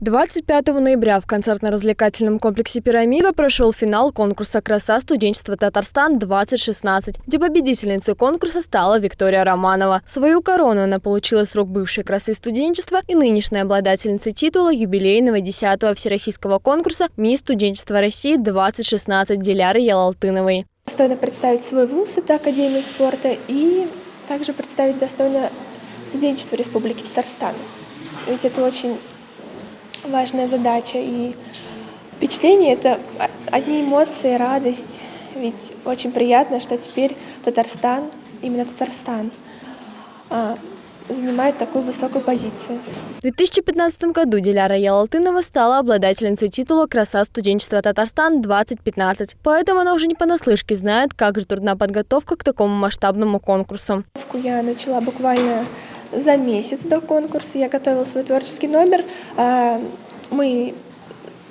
25 ноября в концертно-развлекательном комплексе «Пирамида» прошел финал конкурса «Краса студенчества Татарстан-2016», где победительницей конкурса стала Виктория Романова. Свою корону она получила с рук бывшей красы студенчества и нынешней обладательницы титула юбилейного 10-го всероссийского конкурса «Мисс студенчества России-2016» Диляры Ялалтыновой. Достойно представить свой вуз, это Академию спорта, и также представить достойно студенчество Республики Татарстан. Ведь это очень важная задача. И впечатление — это одни эмоции, радость. Ведь очень приятно, что теперь Татарстан, именно Татарстан, а, занимает такую высокую позицию. В 2015 году Диляра Ялалтынова стала обладательницей титула «Краса студенчества Татарстан-2015». Поэтому она уже не понаслышке знает, как же трудна подготовка к такому масштабному конкурсу. Я начала буквально за месяц до конкурса. Я готовила свой творческий номер. А, мы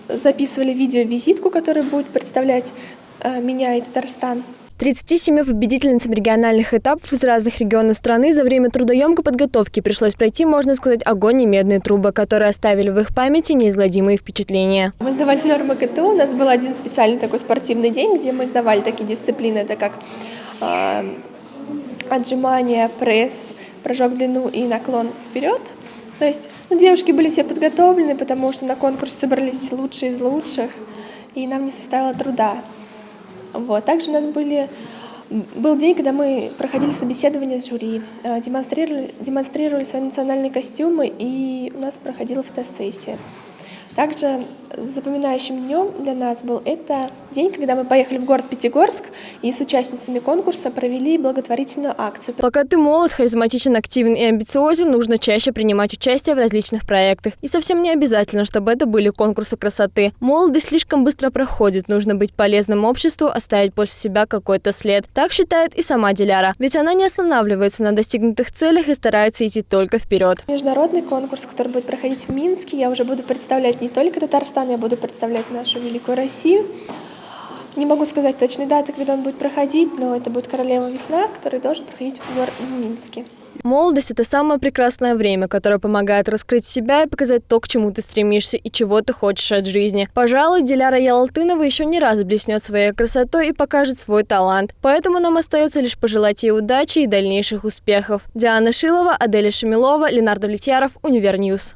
записывали видео-визитку, которая будет представлять а, меня и Татарстан. 37 победительницам региональных этапов из разных регионов страны за время трудоемкой подготовки пришлось пройти, можно сказать, огонь и медные трубы, которые оставили в их памяти неизгладимые впечатления. Мы сдавали нормы КТО, у нас был один специальный такой спортивный день, где мы сдавали такие дисциплины, это как э, отжимания, пресс, прыжок в длину и наклон вперед. То есть ну, девушки были все подготовлены, потому что на конкурс собрались лучшие из лучших, и нам не составило труда. Вот. Также у нас были, был день, когда мы проходили собеседование с жюри, э, демонстрировали, демонстрировали свои национальные костюмы, и у нас проходила фотосессия. Также запоминающим днем для нас был это день, когда мы поехали в город Пятигорск и с участницами конкурса провели благотворительную акцию. Пока ты молод, харизматичен, активен и амбициозен, нужно чаще принимать участие в различных проектах. И совсем не обязательно, чтобы это были конкурсы красоты. Молодость слишком быстро проходит, нужно быть полезным обществу, оставить после себя какой-то след. Так считает и сама Диляра. Ведь она не останавливается на достигнутых целях и старается идти только вперед. Международный конкурс, который будет проходить в Минске, я уже буду представлять не только Татарстан, я буду представлять нашу великую Россию. Не могу сказать точной даты, когда он будет проходить, но это будет «Королева весна», который должен проходить в, Минске. Молодость – это самое прекрасное время, которое помогает раскрыть себя и показать то, к чему ты стремишься и чего ты хочешь от жизни. Пожалуй, Диляра Ялалтынова еще не раз блеснет своей красотой и покажет свой талант. Поэтому нам остается лишь пожелать ей удачи и дальнейших успехов. Диана Шилова, Аделя Шамилова, Ленар Давлетьяров, Univer News.